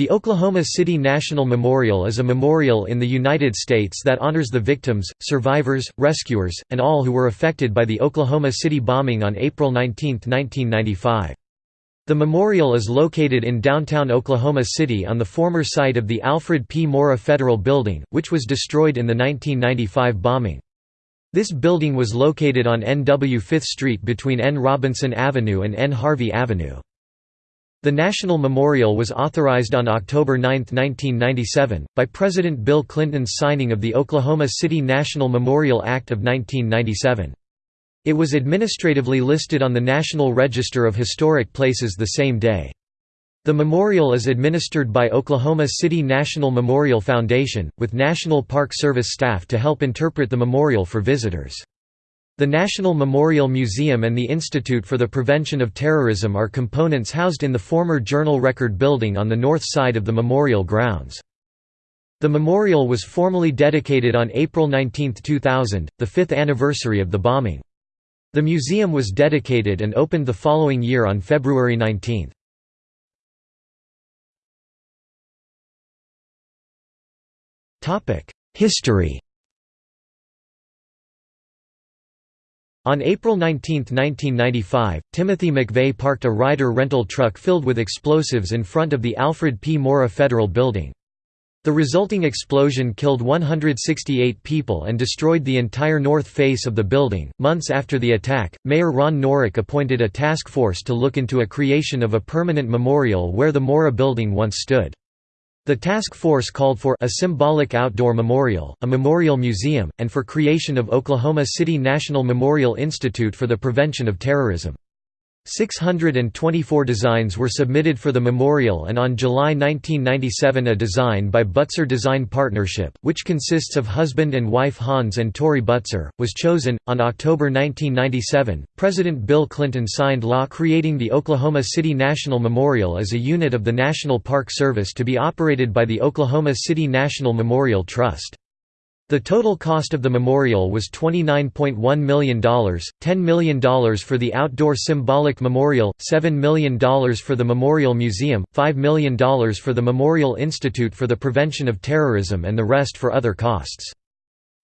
The Oklahoma City National Memorial is a memorial in the United States that honors the victims, survivors, rescuers, and all who were affected by the Oklahoma City bombing on April 19, 1995. The memorial is located in downtown Oklahoma City on the former site of the Alfred P. Murrah Federal Building, which was destroyed in the 1995 bombing. This building was located on NW 5th Street between N. Robinson Avenue and N. Harvey Avenue. The National Memorial was authorized on October 9, 1997, by President Bill Clinton's signing of the Oklahoma City National Memorial Act of 1997. It was administratively listed on the National Register of Historic Places the same day. The memorial is administered by Oklahoma City National Memorial Foundation, with National Park Service staff to help interpret the memorial for visitors. The National Memorial Museum and the Institute for the Prevention of Terrorism are components housed in the former Journal Record building on the north side of the memorial grounds. The memorial was formally dedicated on April 19, 2000, the fifth anniversary of the bombing. The museum was dedicated and opened the following year on February 19. History On April 19, 1995, Timothy McVeigh parked a Ryder rental truck filled with explosives in front of the Alfred P. Murrah Federal Building. The resulting explosion killed 168 people and destroyed the entire north face of the building. Months after the attack, Mayor Ron Norick appointed a task force to look into a creation of a permanent memorial where the Murrah building once stood. The task force called for a symbolic outdoor memorial, a memorial museum, and for creation of Oklahoma City National Memorial Institute for the Prevention of Terrorism. 624 designs were submitted for the memorial and on July 1997 a design by Butzer Design Partnership, which consists of husband and wife Hans and Tori Butzer, was chosen. On October 1997, President Bill Clinton signed law creating the Oklahoma City National Memorial as a unit of the National Park Service to be operated by the Oklahoma City National Memorial Trust. The total cost of the memorial was $29.1 million, $10 million for the outdoor symbolic memorial, $7 million for the Memorial Museum, $5 million for the Memorial Institute for the Prevention of Terrorism and the rest for other costs.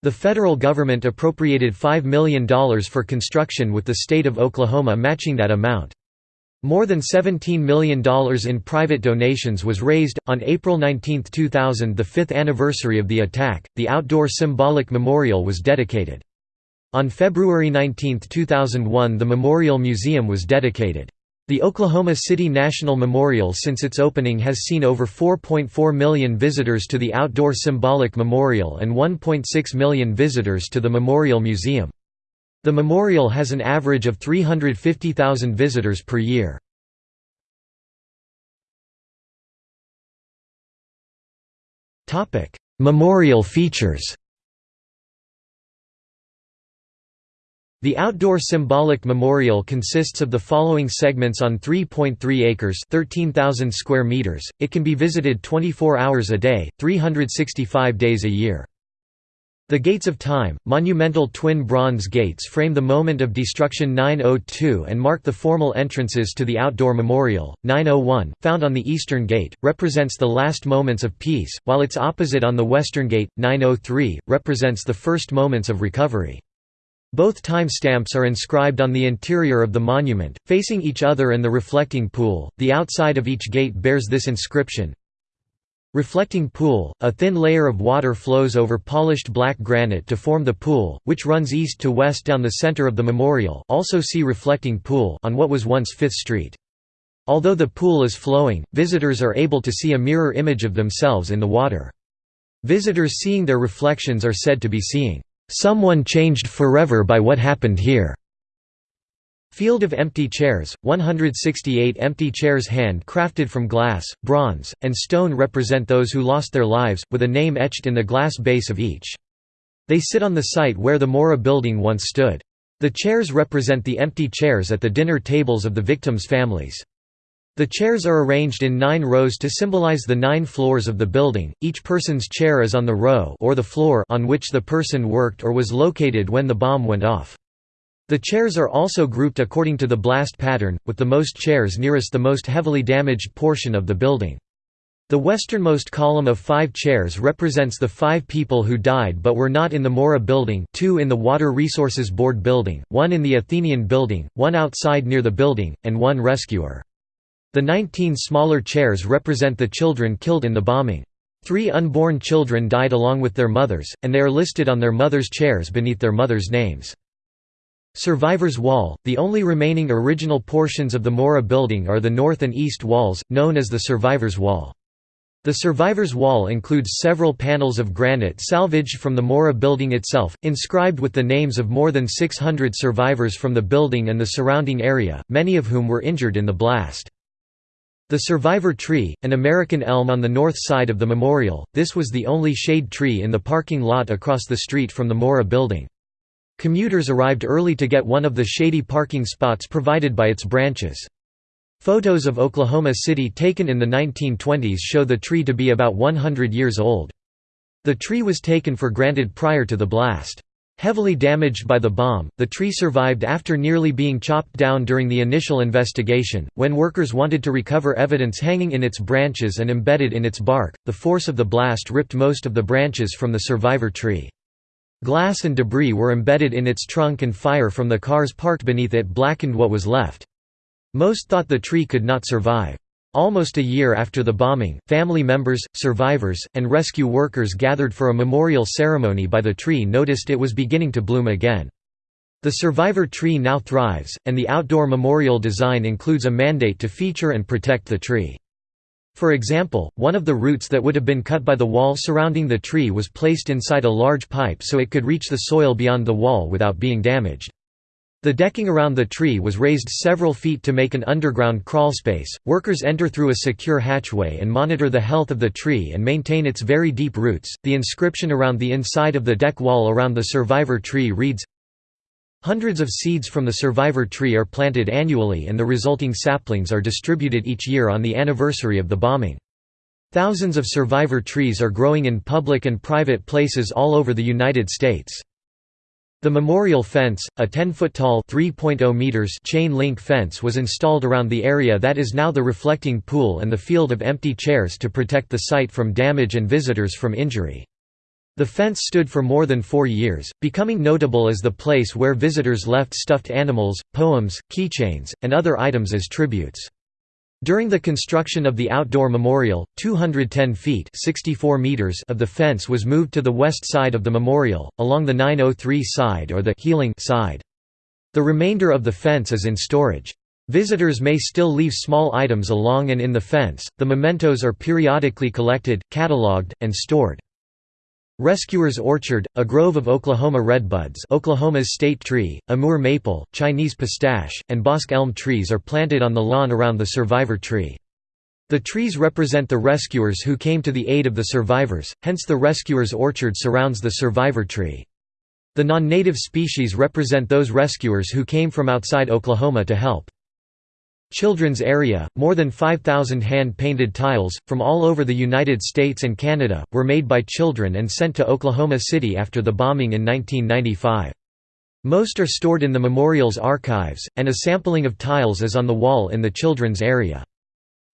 The federal government appropriated $5 million for construction with the state of Oklahoma matching that amount. More than $17 million in private donations was raised. On April 19, 2000, the fifth anniversary of the attack, the outdoor symbolic memorial was dedicated. On February 19, 2001, the Memorial Museum was dedicated. The Oklahoma City National Memorial since its opening has seen over 4.4 million visitors to the outdoor symbolic memorial and 1.6 million visitors to the Memorial Museum. The memorial has an average of 350,000 visitors per year. Memorial features The outdoor symbolic memorial consists of the following segments on 3.3 acres 13,000 square meters. It can be visited 24 hours a day, 365 days a year. The Gates of Time, monumental twin bronze gates frame the moment of destruction 902 and mark the formal entrances to the outdoor memorial. 901, found on the eastern gate, represents the last moments of peace, while its opposite on the western gate, 903, represents the first moments of recovery. Both time stamps are inscribed on the interior of the monument, facing each other and the reflecting pool. The outside of each gate bears this inscription Reflecting pool, a thin layer of water flows over polished black granite to form the pool, which runs east to west down the center of the memorial also see reflecting pool on what was once Fifth Street. Although the pool is flowing, visitors are able to see a mirror image of themselves in the water. Visitors seeing their reflections are said to be seeing, "...someone changed forever by what happened here." Field of Empty Chairs, 168 empty chairs hand-crafted from glass, bronze, and stone represent those who lost their lives, with a name etched in the glass base of each. They sit on the site where the Murrah building once stood. The chairs represent the empty chairs at the dinner tables of the victims' families. The chairs are arranged in nine rows to symbolize the nine floors of the building, each person's chair is on the row or the floor on which the person worked or was located when the bomb went off. The chairs are also grouped according to the blast pattern, with the most chairs nearest the most heavily damaged portion of the building. The westernmost column of five chairs represents the five people who died but were not in the Murrah building two in the Water Resources Board building, one in the Athenian building, one outside near the building, and one rescuer. The 19 smaller chairs represent the children killed in the bombing. Three unborn children died along with their mothers, and they are listed on their mothers' chairs beneath their mothers' names. Survivor's Wall – The only remaining original portions of the Murrah building are the north and east walls, known as the Survivor's Wall. The survivor's wall includes several panels of granite salvaged from the Murrah building itself, inscribed with the names of more than 600 survivors from the building and the surrounding area, many of whom were injured in the blast. The survivor tree, an American elm on the north side of the memorial, this was the only shade tree in the parking lot across the street from the Murrah building. Commuters arrived early to get one of the shady parking spots provided by its branches. Photos of Oklahoma City taken in the 1920s show the tree to be about 100 years old. The tree was taken for granted prior to the blast. Heavily damaged by the bomb, the tree survived after nearly being chopped down during the initial investigation. When workers wanted to recover evidence hanging in its branches and embedded in its bark, the force of the blast ripped most of the branches from the survivor tree. Glass and debris were embedded in its trunk and fire from the cars parked beneath it blackened what was left. Most thought the tree could not survive. Almost a year after the bombing, family members, survivors, and rescue workers gathered for a memorial ceremony by the tree noticed it was beginning to bloom again. The survivor tree now thrives, and the outdoor memorial design includes a mandate to feature and protect the tree. For example, one of the roots that would have been cut by the wall surrounding the tree was placed inside a large pipe so it could reach the soil beyond the wall without being damaged. The decking around the tree was raised several feet to make an underground crawlspace. Workers enter through a secure hatchway and monitor the health of the tree and maintain its very deep roots. The inscription around the inside of the deck wall around the survivor tree reads Hundreds of seeds from the survivor tree are planted annually and the resulting saplings are distributed each year on the anniversary of the bombing. Thousands of survivor trees are growing in public and private places all over the United States. The memorial fence, a 10-foot-tall meters chain-link fence was installed around the area that is now the reflecting pool and the field of empty chairs to protect the site from damage and visitors from injury. The fence stood for more than four years, becoming notable as the place where visitors left stuffed animals, poems, keychains, and other items as tributes. During the construction of the outdoor memorial, 210 feet 64 meters of the fence was moved to the west side of the memorial, along the 903 side or the healing side. The remainder of the fence is in storage. Visitors may still leave small items along and in the fence. The mementos are periodically collected, catalogued, and stored. Rescuer's Orchard, a grove of Oklahoma redbuds Oklahoma's state tree, Amur maple, Chinese pistache, and bosque elm trees are planted on the lawn around the survivor tree. The trees represent the rescuers who came to the aid of the survivors, hence the rescuer's orchard surrounds the survivor tree. The non-native species represent those rescuers who came from outside Oklahoma to help. Children's Area, more than 5,000 hand-painted tiles, from all over the United States and Canada, were made by children and sent to Oklahoma City after the bombing in 1995. Most are stored in the memorial's archives, and a sampling of tiles is on the wall in the children's area.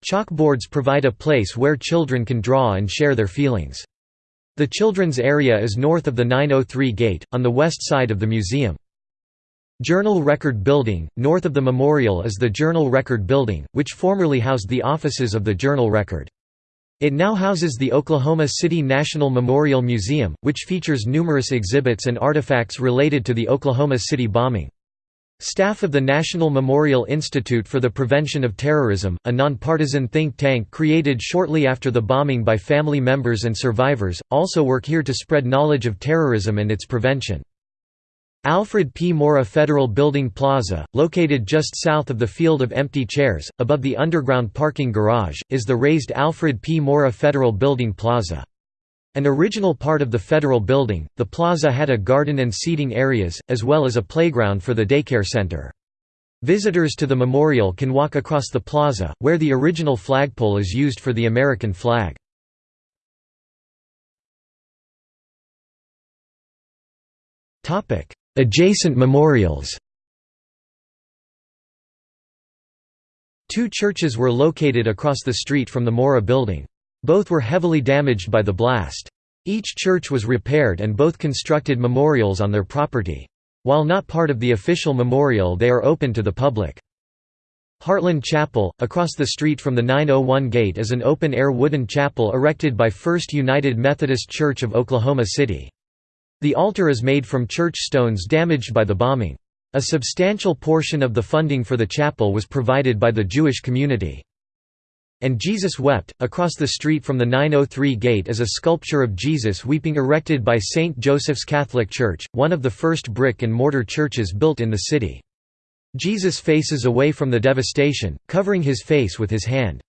Chalkboards provide a place where children can draw and share their feelings. The children's area is north of the 903 gate, on the west side of the museum. Journal Record Building, north of the memorial is the Journal Record Building, which formerly housed the offices of the Journal Record. It now houses the Oklahoma City National Memorial Museum, which features numerous exhibits and artifacts related to the Oklahoma City bombing. Staff of the National Memorial Institute for the Prevention of Terrorism, a nonpartisan think tank created shortly after the bombing by family members and survivors, also work here to spread knowledge of terrorism and its prevention. Alfred P. Murrah Federal Building Plaza, located just south of the field of empty chairs, above the underground parking garage, is the raised Alfred P. Murrah Federal Building Plaza. An original part of the federal building, the plaza had a garden and seating areas, as well as a playground for the daycare center. Visitors to the memorial can walk across the plaza, where the original flagpole is used for the American flag. Adjacent memorials Two churches were located across the street from the Murrah building. Both were heavily damaged by the blast. Each church was repaired and both constructed memorials on their property. While not part of the official memorial they are open to the public. Heartland Chapel, across the street from the 901 Gate is an open-air wooden chapel erected by First United Methodist Church of Oklahoma City. The altar is made from church stones damaged by the bombing. A substantial portion of the funding for the chapel was provided by the Jewish community. And Jesus Wept. Across the street from the 903 gate is a sculpture of Jesus weeping erected by St. Joseph's Catholic Church, one of the first brick and mortar churches built in the city. Jesus faces away from the devastation, covering his face with his hand.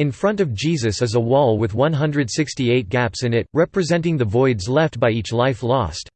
In front of Jesus is a wall with 168 gaps in it, representing the voids left by each life lost.